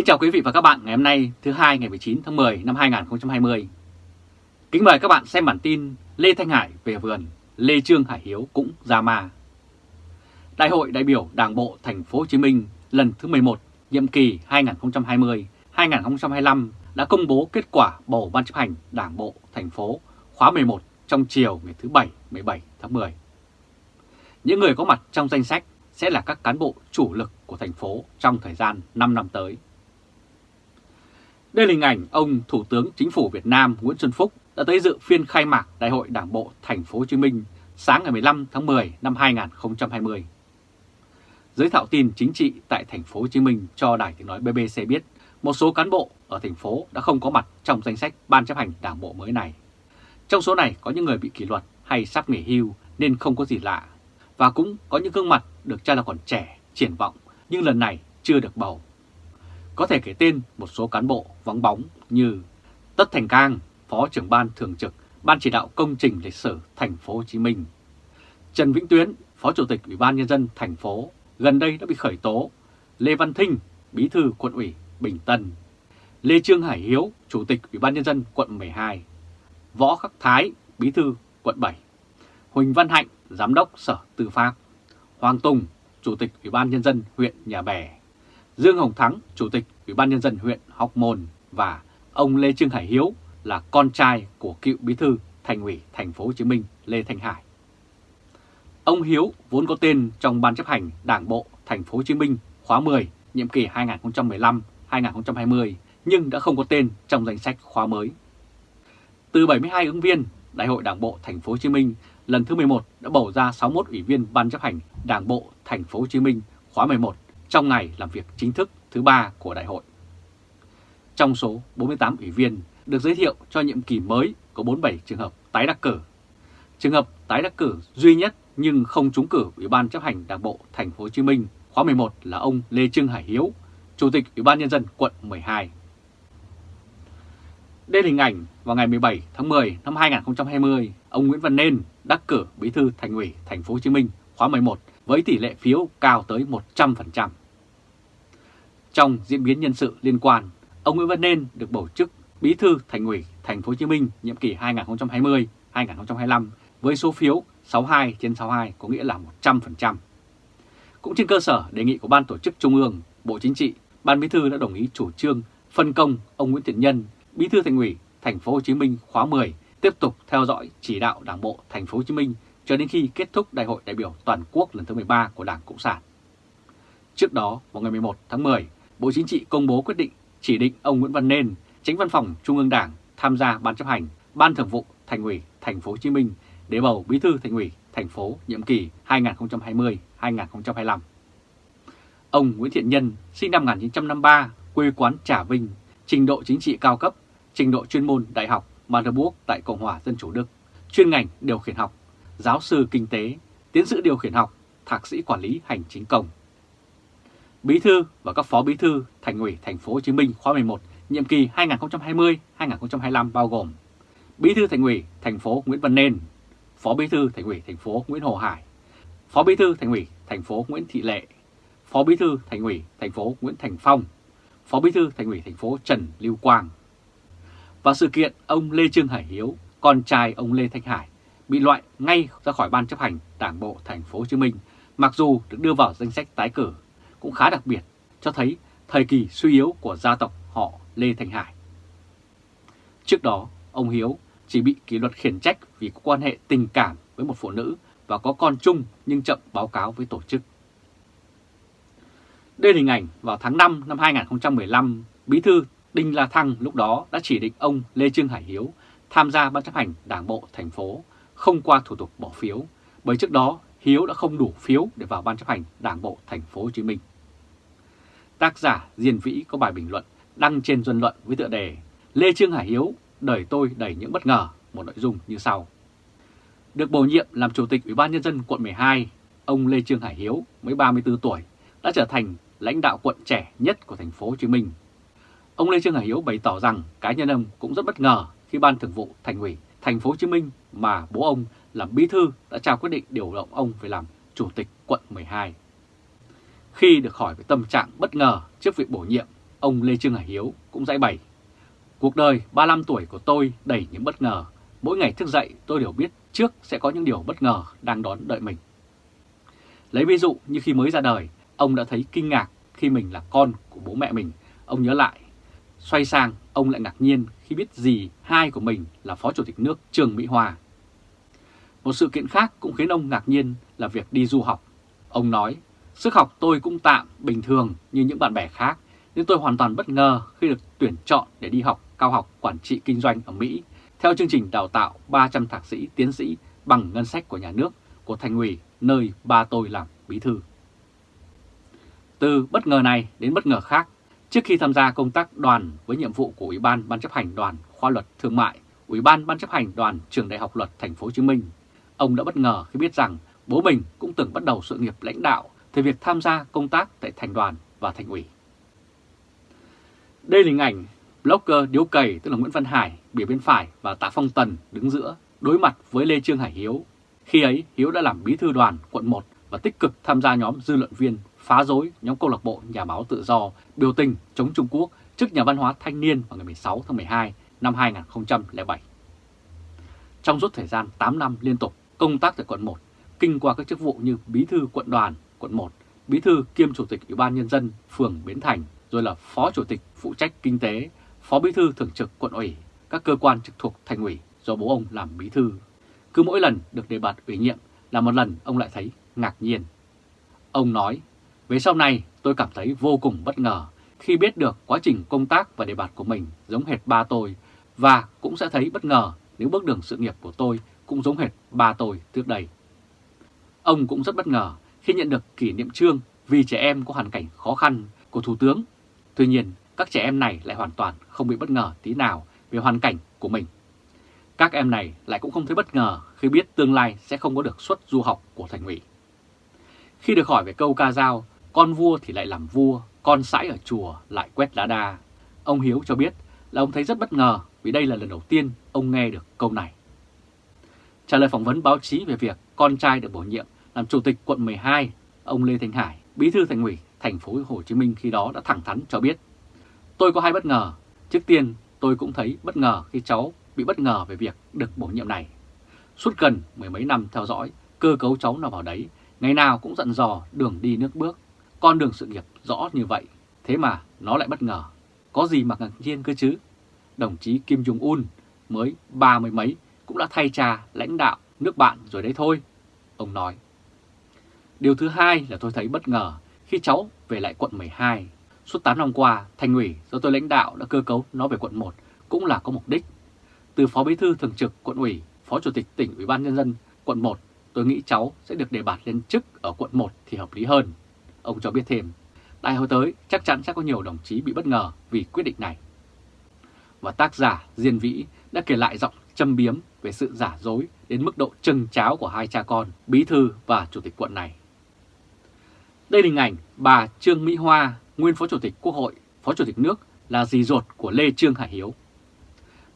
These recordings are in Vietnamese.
Kính chào quý vị và các bạn ngày hôm nay thứ hai ngày 19 tháng 10 năm 2020. Kính mời các bạn xem bản tin Lê Thanh Hải về vườn, Lê Trương Hải Hiếu cũng ra ma. Đại hội đại biểu Đảng bộ Thành phố Hồ Chí Minh lần thứ 11, nhiệm kỳ 2020-2025 đã công bố kết quả bầu ban chấp hành Đảng bộ thành phố khóa 11 trong chiều ngày thứ Bảy 17 tháng 10. Những người có mặt trong danh sách sẽ là các cán bộ chủ lực của thành phố trong thời gian 5 năm tới. Đây là hình ảnh ông Thủ tướng Chính phủ Việt Nam Nguyễn Xuân Phúc đã tới dự phiên khai mạc Đại hội Đảng bộ Thành phố Hồ Chí Minh sáng ngày 15 tháng 10 năm 2020. Giới thạo tin chính trị tại Thành phố Hồ Chí Minh cho Đài Tiếng nói BBC biết một số cán bộ ở thành phố đã không có mặt trong danh sách ban chấp hành Đảng bộ mới này. Trong số này có những người bị kỷ luật hay sắp nghỉ hưu nên không có gì lạ, và cũng có những gương mặt được cho là còn trẻ, triển vọng nhưng lần này chưa được bầu. Có thể kể tên một số cán bộ vắng bóng như Tất Thành Cang, Phó trưởng ban thường trực Ban chỉ đạo công trình lịch sử thành phố Hồ Chí Minh. Trần Vĩnh Tuyến, Phó Chủ tịch Ủy ban nhân dân thành phố, gần đây đã bị khởi tố. Lê Văn Thinh, Bí thư quận ủy Bình Tân. Lê Trương Hải Hiếu, Chủ tịch Ủy ban nhân dân quận 12. Võ Khắc Thái, Bí thư quận 7. Huỳnh Văn Hạnh, Giám đốc Sở Tư pháp. Hoàng Tùng, Chủ tịch Ủy ban nhân dân huyện Nhà Bè. Dương Hồng Thắng, Chủ tịch Ủy ban Nhân dân huyện Hóc Môn và ông Lê Trương Hải Hiếu là con trai của cựu bí thư thành ủy thành phố Hồ Chí Minh Lê Thanh Hải. Ông Hiếu vốn có tên trong ban chấp hành Đảng bộ thành phố Hồ Chí Minh khóa 10 nhiệm kỳ 2015-2020 nhưng đã không có tên trong danh sách khóa mới. Từ 72 ứng viên, Đại hội Đảng bộ thành phố Hồ Chí Minh lần thứ 11 đã bầu ra 61 ủy viên ban chấp hành Đảng bộ thành phố Hồ Chí Minh khóa 11 trong ngày làm việc chính thức thứ ba của đại hội. Trong số 48 ủy viên được giới thiệu cho nhiệm kỳ mới có 47 trường hợp tái đắc cử. Trường hợp tái đắc cử duy nhất nhưng không trúng cử Ủy ban chấp hành Đảng bộ Thành phố Hồ Chí Minh khóa 11 là ông Lê Trương Hải Hiếu, Chủ tịch Ủy ban nhân dân quận 12. Đây là hình ảnh vào ngày 17 tháng 10 năm 2020, ông Nguyễn Văn Nên đắc cử Bí thư Thành ủy Thành phố Hồ Chí Minh khóa 11 với tỷ lệ phiếu cao tới 100%. Trong diễn biến nhân sự liên quan, ông Nguyễn Văn Nên được bầu chức Bí thư Thành ủy Thành phố Hồ Chí Minh nhiệm kỳ 2020-2025 với số phiếu 62 trên 62 có nghĩa là 100%. Cũng trên cơ sở đề nghị của Ban Tổ chức Trung ương, Bộ Chính trị, Ban Bí thư đã đồng ý chủ trương phân công ông Nguyễn Thiện Nhân, Bí thư Thành ủy Thành phố Hồ Chí Minh khóa 10 tiếp tục theo dõi chỉ đạo Đảng bộ Thành phố Hồ Chí Minh cho đến khi kết thúc Đại hội đại biểu toàn quốc lần thứ 13 của Đảng Cộng sản. Trước đó, vào ngày 11 tháng 10, Bộ Chính trị công bố quyết định chỉ định ông Nguyễn Văn Nên, Tránh Văn phòng Trung ương Đảng tham gia ban chấp hành Ban Thường vụ Thành ủy Thành phố Hồ Chí Minh để bầu Bí thư Thành ủy thành phố nhiệm kỳ 2020-2025. Ông Nguyễn Thiện Nhân, sinh năm 1953, quê quán Trà Vinh, trình độ chính trị cao cấp, trình độ chuyên môn đại học Marburg tại Cộng hòa Dân chủ Đức, chuyên ngành điều khiển học, giáo sư kinh tế, tiến sĩ điều khiển học, thạc sĩ quản lý hành chính công. Bí thư và các phó bí thư Thành ủy Thành phố Hồ Chí Minh khóa 11 nhiệm kỳ 2020-2025 bao gồm Bí thư Thành ủy thành phố Nguyễn Văn Nên, Phó Bí thư Thành ủy thành phố Nguyễn Hồ Hải, Phó Bí thư Thành ủy thành phố Nguyễn Thị Lệ, Phó Bí thư Thành ủy thành phố Nguyễn Thành Phong, Phó Bí thư Thành ủy thành phố Trần Lưu Quang. Và sự kiện ông Lê Trương Hải Hiếu, con trai ông Lê Thanh Hải, bị loại ngay ra khỏi ban chấp hành Đảng bộ thành phố Hồ Chí Minh, mặc dù được đưa vào danh sách tái cử, cũng khá đặc biệt, cho thấy thời kỳ suy yếu của gia tộc họ Lê Thành Hải. Trước đó, ông Hiếu chỉ bị kỷ luật khiển trách vì có quan hệ tình cảm với một phụ nữ và có con chung nhưng chậm báo cáo với tổ chức. Đây là hình ảnh vào tháng 5 năm 2015, Bí thư Đinh La Thăng lúc đó đã chỉ định ông Lê Trương Hải Hiếu tham gia ban chấp hành đảng bộ thành phố không qua thủ tục bỏ phiếu, bởi trước đó Hiếu đã không đủ phiếu để vào ban chấp hành đảng bộ thành phố Hồ Chí Minh. Tác giả Diên Vĩ có bài bình luận đăng trên dân Luận với tựa đề Lê Trương Hải Hiếu, đời tôi đầy những bất ngờ, một nội dung như sau. Được bổ nhiệm làm Chủ tịch Ủy ban Nhân dân quận 12, ông Lê Trương Hải Hiếu mới 34 tuổi đã trở thành lãnh đạo quận trẻ nhất của thành phố Hồ Chí Minh. Ông Lê Trương Hải Hiếu bày tỏ rằng cá nhân ông cũng rất bất ngờ khi Ban Thường vụ Thành ủy Thành phố Hồ Chí Minh mà bố ông làm bí thư đã trao quyết định điều động ông về làm Chủ tịch quận 12. Khi được hỏi về tâm trạng bất ngờ trước việc bổ nhiệm, ông Lê Trương Hải Hiếu cũng giải bày. Cuộc đời 35 tuổi của tôi đầy những bất ngờ. Mỗi ngày thức dậy tôi đều biết trước sẽ có những điều bất ngờ đang đón đợi mình. Lấy ví dụ như khi mới ra đời, ông đã thấy kinh ngạc khi mình là con của bố mẹ mình. Ông nhớ lại, xoay sang ông lại ngạc nhiên khi biết gì hai của mình là Phó Chủ tịch nước Trường Mỹ Hòa. Một sự kiện khác cũng khiến ông ngạc nhiên là việc đi du học. Ông nói, sức học tôi cũng tạm, bình thường như những bạn bè khác, nhưng tôi hoàn toàn bất ngờ khi được tuyển chọn để đi học cao học quản trị kinh doanh ở Mỹ theo chương trình đào tạo 300 thạc sĩ, tiến sĩ bằng ngân sách của nhà nước của thành ủy nơi ba tôi làm bí thư. Từ bất ngờ này đến bất ngờ khác, trước khi tham gia công tác đoàn với nhiệm vụ của Ủy ban Ban chấp hành đoàn khoa luật thương mại, Ủy ban Ban chấp hành đoàn trường Đại học Luật Thành phố Hồ Chí Minh, ông đã bất ngờ khi biết rằng bố mình cũng từng bắt đầu sự nghiệp lãnh đạo về việc tham gia công tác tại thành đoàn và thành ủy. Đây là hình ảnh blogger Điếu Cầy tức là Nguyễn Văn Hải, bìa bên phải và Tạ Phong Tần đứng giữa đối mặt với Lê Trương Hải Hiếu. Khi ấy Hiếu đã làm bí thư đoàn quận 1 và tích cực tham gia nhóm dư luận viên phá rối nhóm câu lạc bộ nhà báo tự do biểu tình chống Trung Quốc trước nhà văn hóa thanh niên vào ngày 16 tháng 12 năm 2007. Trong suốt thời gian 8 năm liên tục công tác tại quận 1, kinh qua các chức vụ như bí thư quận đoàn quận 1, bí thư kiêm chủ tịch Ủy ban Nhân dân phường Bến Thành, rồi là phó chủ tịch phụ trách kinh tế, phó bí thư thường trực quận ủy, các cơ quan trực thuộc thành ủy do bố ông làm bí thư. Cứ mỗi lần được đề bạt ủy nhiệm là một lần ông lại thấy ngạc nhiên. Ông nói, về sau này tôi cảm thấy vô cùng bất ngờ khi biết được quá trình công tác và đề bạt của mình giống hệt ba tôi và cũng sẽ thấy bất ngờ nếu bước đường sự nghiệp của tôi cũng giống hệt ba tôi trước đây. Ông cũng rất bất ngờ khi nhận được kỷ niệm trương vì trẻ em có hoàn cảnh khó khăn của Thủ tướng. Tuy nhiên, các trẻ em này lại hoàn toàn không bị bất ngờ tí nào về hoàn cảnh của mình. Các em này lại cũng không thấy bất ngờ khi biết tương lai sẽ không có được suất du học của thành ủy. Khi được hỏi về câu ca dao, con vua thì lại làm vua, con sãi ở chùa lại quét lá đa, ông Hiếu cho biết là ông thấy rất bất ngờ vì đây là lần đầu tiên ông nghe được câu này. Trả lời phỏng vấn báo chí về việc con trai được bổ nhiệm làm chủ tịch quận 12, ông Lê Thanh Hải, bí thư thành ủy thành phố Hồ Chí Minh khi đó đã thẳng thắn cho biết Tôi có hai bất ngờ. Trước tiên, tôi cũng thấy bất ngờ khi cháu bị bất ngờ về việc được bổ nhiệm này. Suốt gần mười mấy năm theo dõi, cơ cấu cháu nào vào đấy, ngày nào cũng dặn dò đường đi nước bước, con đường sự nghiệp rõ như vậy. Thế mà nó lại bất ngờ. Có gì mà ngạc nhiên cơ chứ? Đồng chí Kim Jong-un mới ba mươi mấy cũng đã thay cha lãnh đạo nước bạn rồi đấy thôi, ông nói. Điều thứ hai là tôi thấy bất ngờ khi cháu về lại quận 12. Suốt 8 năm qua, thành ủy do tôi lãnh đạo đã cơ cấu nó về quận 1 cũng là có mục đích. Từ Phó Bí thư Thường trực quận ủy, Phó Chủ tịch tỉnh Ủy ban Nhân dân quận 1, tôi nghĩ cháu sẽ được đề bạt lên chức ở quận 1 thì hợp lý hơn. Ông cho biết thêm, đại hội tới chắc chắn sẽ có nhiều đồng chí bị bất ngờ vì quyết định này. Và tác giả Diên Vĩ đã kể lại giọng châm biếm về sự giả dối đến mức độ trừng cháo của hai cha con, bí thư và chủ tịch quận này. Đây là hình ảnh bà Trương Mỹ Hoa, nguyên Phó Chủ tịch Quốc hội, Phó Chủ tịch nước là dì ruột của Lê Trương Hải Hiếu.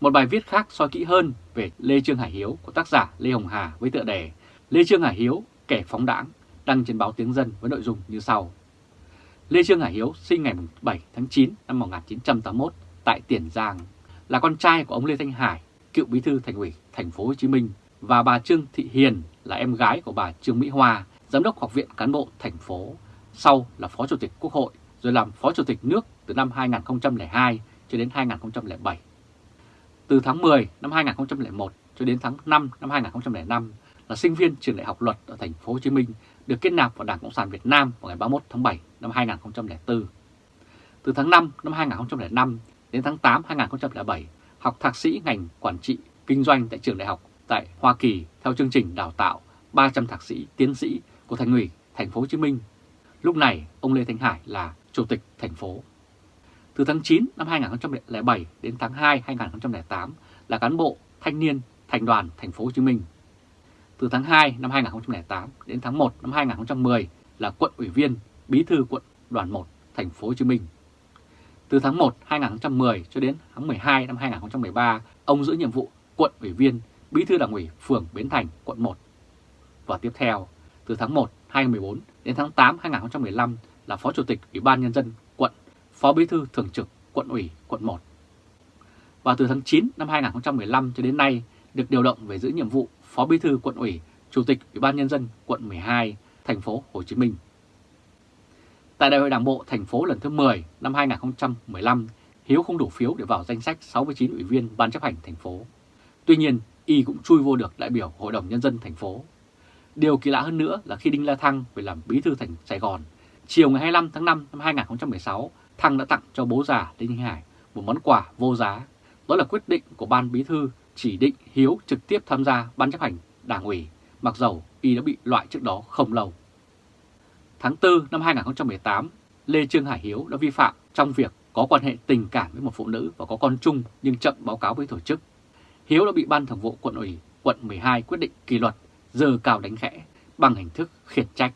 Một bài viết khác soi kỹ hơn về Lê Trương Hải Hiếu của tác giả Lê Hồng Hà với tựa đề Lê Trương Hải Hiếu, kẻ phóng đảng, đăng trên báo Tiếng Dân với nội dung như sau. Lê Trương Hải Hiếu sinh ngày 7 tháng 9 năm 1981 tại Tiền Giang, là con trai của ông Lê Thanh Hải, cựu bí thư thành ủy thành phố Hồ Chí Minh và bà Trương Thị Hiền là em gái của bà Trương Mỹ Hoa, giám đốc học viện cán bộ thành phố, sau là phó chủ tịch Quốc hội, rồi làm phó chủ tịch nước từ năm 2002 cho đến 2007. Từ tháng 10 năm 2001 cho đến tháng 5 năm 2005 là sinh viên trường đại học luật ở thành phố Hồ Chí Minh được kết nạp vào Đảng Cộng sản Việt Nam vào ngày 31 tháng 7 năm 2004. Từ tháng 5 năm 2005 đến tháng 8 2007 học thạc sĩ ngành quản trị kinh doanh tại trường đại học tại Hoa Kỳ theo chương trình đào tạo 300 thạc sĩ tiến sĩ của Thành ủy, Thành phố Hồ Chí Minh. Lúc này ông Lê Thanh Hải là chủ tịch thành phố. Từ tháng 9 năm 2007 đến tháng 2 2008 là cán bộ thanh niên thành đoàn thành phố Hồ Chí Minh. Từ tháng 2 năm 2008 đến tháng 1 năm 2010 là quận ủy viên, bí thư quận đoàn 1 thành phố Hồ Chí Minh. Từ tháng 1 2010 cho đến tháng 12 năm 2013, ông giữ nhiệm vụ quận ủy viên, bí thư đảng ủy phường Bến Thành, quận 1. Và tiếp theo, từ tháng 1 2014 đến tháng 8 2015 là Phó Chủ tịch Ủy ban Nhân dân quận Phó Bí thư Thường trực Quận ủy Quận 1. Và từ tháng 9 năm 2015 cho đến nay được điều động về giữ nhiệm vụ Phó Bí thư Quận ủy, Chủ tịch Ủy ban Nhân dân quận 12, thành phố Hồ Chí Minh. Tại Đại hội Đảng bộ thành phố lần thứ 10 năm 2015, Hiếu không đủ phiếu để vào danh sách 69 ủy viên Ban chấp hành thành phố. Tuy nhiên, y cũng chui vô được đại biểu Hội đồng Nhân dân thành phố. Điều kỳ lạ hơn nữa là khi Đinh La Thăng về làm bí thư thành Sài Gòn, chiều ngày 25 tháng 5 năm 2016, Thăng đã tặng cho bố già Lê Thanh Hải một món quà vô giá. Đó là quyết định của Ban Bí thư chỉ định Hiếu trực tiếp tham gia Ban chấp hành Đảng ủy, mặc dầu y đã bị loại trước đó không lâu. Tháng 4 năm 2018, Lê Trương Hải Hiếu đã vi phạm trong việc có quan hệ tình cảm với một phụ nữ và có con chung nhưng chậm báo cáo với tổ chức. Hiếu đã bị Ban Thường vụ quận ủy quận 12 quyết định kỷ luật, giờ cao đánh khẽ bằng hình thức khiển trách.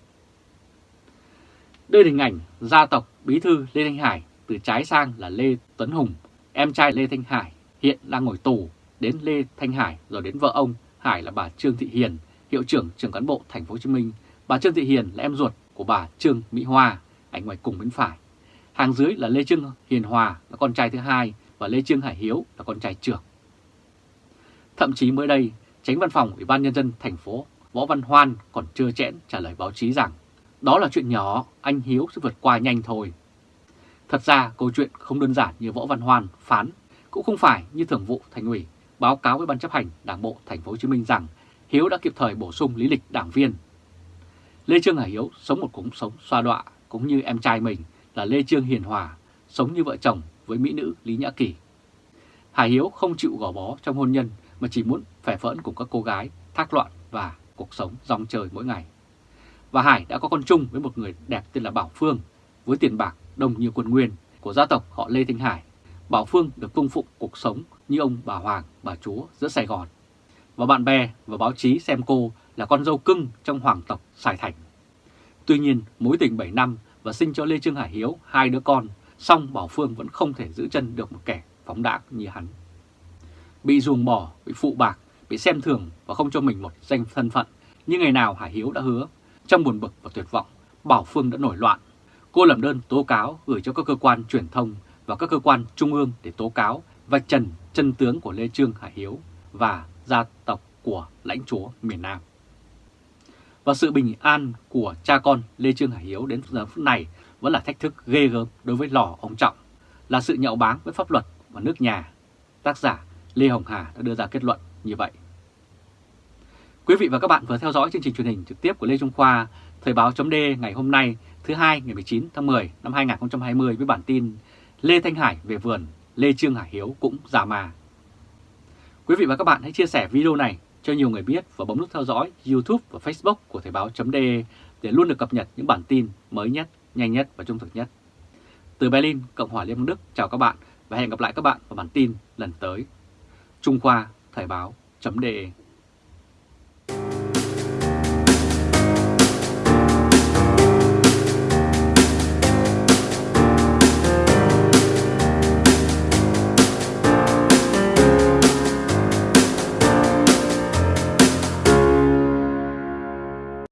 Đây là hình ảnh gia tộc bí thư Lê Thanh Hải từ trái sang là Lê Tuấn Hùng, em trai Lê Thanh Hải hiện đang ngồi tù, đến Lê Thanh Hải rồi đến vợ ông Hải là bà Trương Thị Hiền, hiệu trưởng trường cán bộ thành phố Hồ Chí Minh. Bà Trương Thị Hiền là em ruột của bà Trương Mỹ Hoa, ảnh ngoài cùng bên phải. Hàng dưới là Lê Trương Hiền Hòa là con trai thứ hai và Lê Trương Hải Hiếu là con trai trưởng. Thậm chí mới đây, tránh văn phòng Ủy ban Nhân dân thành phố Võ Văn Hoan còn chưa chẽn trả lời báo chí rằng đó là chuyện nhỏ, anh Hiếu sẽ vượt qua nhanh thôi. Thật ra câu chuyện không đơn giản như Võ Văn Hoan phán, cũng không phải như thường vụ thành ủy báo cáo với ban chấp hành Đảng bộ thành phố Hồ Chí Minh rằng Hiếu đã kịp thời bổ sung lý lịch đảng viên. Lê Trương Hải Hiếu sống một cuộc sống xoa đọa cũng như em trai mình là Lê Trương Hiền Hòa, sống như vợ chồng với mỹ nữ Lý Nhã Kỳ. Hải Hiếu không chịu gò bó trong hôn nhân mà chỉ muốn phẻ phỡn cùng các cô gái, thác loạn và cuộc sống rong chơi mỗi ngày. Và Hải đã có con chung với một người đẹp tên là Bảo Phương, với tiền bạc đông như quân nguyên của gia tộc họ Lê Thanh Hải. Bảo Phương được cung phụng cuộc sống như ông bà Hoàng, bà Chúa giữa Sài Gòn. Và bạn bè và báo chí xem cô là con dâu cưng trong hoàng tộc Sài Thành. Tuy nhiên, mối tình 7 năm và sinh cho Lê Trương Hải Hiếu hai đứa con, song Bảo Phương vẫn không thể giữ chân được một kẻ phóng đãng như hắn. Bị ruồng bỏ, bị phụ bạc, bị xem thường và không cho mình một danh thân phận như ngày nào Hải Hiếu đã hứa. Trong buồn bực và tuyệt vọng, Bảo Phương đã nổi loạn. Cô làm đơn tố cáo gửi cho các cơ quan truyền thông và các cơ quan trung ương để tố cáo và trần chân tướng của Lê Trương Hải Hiếu và gia tộc của lãnh chúa miền Nam. Và sự bình an của cha con Lê Trương Hải Hiếu đến giờ phút này vẫn là thách thức ghê gớm đối với lò ông Trọng, là sự nhậu báng với pháp luật và nước nhà. Tác giả Lê Hồng Hà đã đưa ra kết luận như vậy. Quý vị và các bạn vừa theo dõi chương trình truyền hình trực tiếp của Lê Trung Khoa, Thời báo chấm ngày hôm nay thứ hai ngày 19 tháng 10 năm 2020 với bản tin Lê Thanh Hải về vườn, Lê Trương Hải Hiếu cũng già mà. Quý vị và các bạn hãy chia sẻ video này cho nhiều người biết và bấm nút theo dõi YouTube và Facebook của Thời báo chấm để luôn được cập nhật những bản tin mới nhất, nhanh nhất và trung thực nhất. Từ Berlin, Cộng hòa Liên bang Đức, chào các bạn và hẹn gặp lại các bạn vào bản tin lần tới. Trung Khoa Thời báo.de